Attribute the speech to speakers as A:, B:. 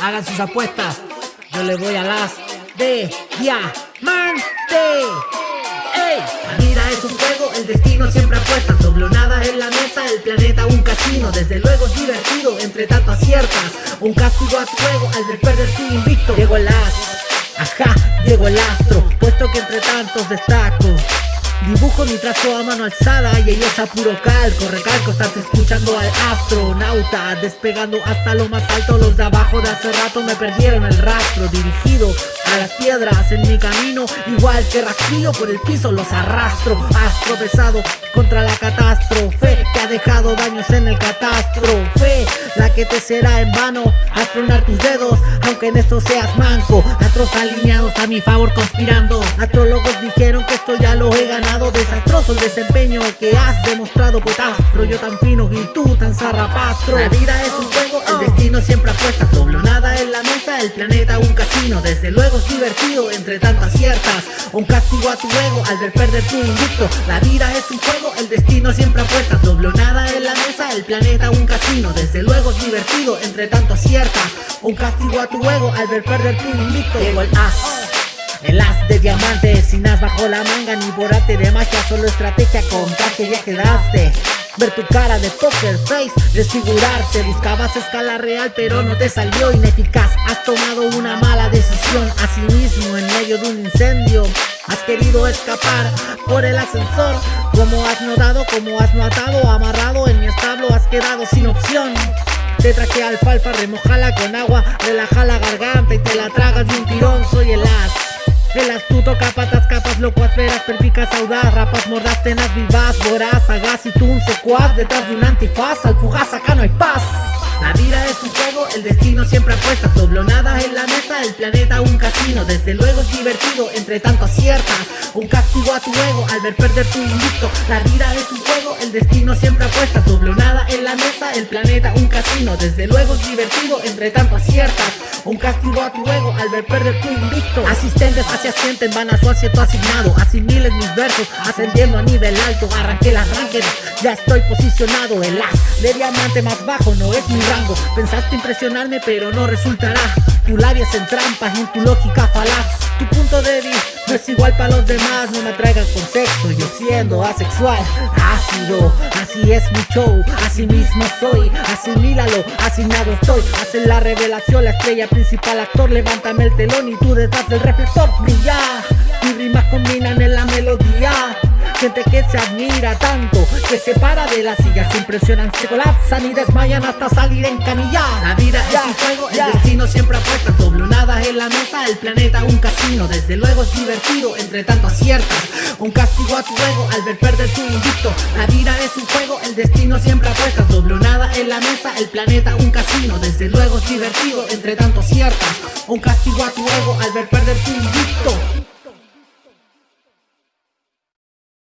A: Hagan sus apuestas. Yo le voy a las de diamante. La vida es un juego, el destino siempre apuesta. nada en la mesa, el planeta un casino. Desde luego es divertido, entre tanto aciertas. Un castigo a tu juego al ver perder tu invicto. Llegó el as, ajá, llegó el astro. Puesto que entre tantos destaco. Dibujo mi trazo a mano alzada y ella es a puro calco Recalco, estás escuchando al astronauta Despegando hasta lo más alto Los de abajo de hace rato me perdieron el rastro Dirigido a las piedras en mi camino Igual que rastrillo por el piso los arrastro Astro pesado contra la catástrofe Que ha dejado daños en el catástrofe La que te será en vano Astronar tus dedos aunque en esto seas manco Astros alineados a mi favor conspirando Astrólogos dijeron esto ya lo he ganado. Desastroso el desempeño que has demostrado Potastro, yo tan fino y tú tan zarrapastro. La vida es un juego, el destino siempre apuesta. Doblo nada en la mesa, el planeta un casino. Desde luego es divertido entre tantas ciertas. Un castigo a tu ego al ver perder tu invicto La vida es un juego, el destino siempre apuesta. Doblo nada en la mesa, el planeta un casino. Desde luego es divertido entre tantas ciertas. Un castigo a tu ego al ver perder tu invicto Llegó el as el as de diamantes, sin as la manga ni borate de magia Solo estrategia con traje ya quedaste Ver tu cara de poker face, desfigurarse Buscabas escala real pero no te salió ineficaz. Has tomado una mala decisión sí mismo en medio de un incendio. Has querido escapar por el ascensor Como has notado, como has notado Amarrado en mi establo has quedado sin opción. Te traje alfalfa, remojala con agua, relaja la garganta y te la tragas de un tirón, soy el as. El astuto capatas, capas, locuaz, veras, perpicas, audaz Rapas, mordas, tenas, vivas, voraz, sagaz y tú un Detrás de un antifaz, al fugaz acá no hay paz. La vida es un juego, el destino siempre apuesta. Doblonadas en la mesa, el planeta un casino. Desde luego es divertido, entre tanto aciertas Un castigo a tu ego al ver perder tu invicto La vida es un juego, el destino siempre apuesta. Doblonada en la mesa, el planeta un casino. Desde luego es divertido, entre tanto aciertas Un castigo a tu ego al ver perder tu invicto Asistentes hacia asienten, van a su asiento asignado. Asimiles mis versos, ascendiendo a nivel alto. Arranqué las ranked, ya estoy posicionado. El as de diamante más bajo no es mi Pensaste impresionarme pero no resultará Tu labias en trampas en tu lógica falaz. Tu punto débil no es igual para los demás No me traigan con sexo, yo siendo asexual Ácido, así es mi show Así mismo soy, asimílalo Asignado estoy, hacen la revelación La estrella principal, actor, levántame el telón Y tú detrás del reflector brilla. Mis rimas combinan en la melodía Gente que se admira tanto Que se para de la silla Se impresionan, se colapsan y desmayan hasta salir en La vida es un juego, el destino siempre apuesta Doblonadas en la mesa, el planeta un casino. Desde luego es divertido, entre tanto aciertas Un castigo a tu ego al ver perder tu invicto. La vida es un juego, el destino siempre apuesta Doblonada en la mesa, el planeta un casino. Desde luego es divertido, entre tanto aciertas Un castigo a tu ego al ver perder tu invicto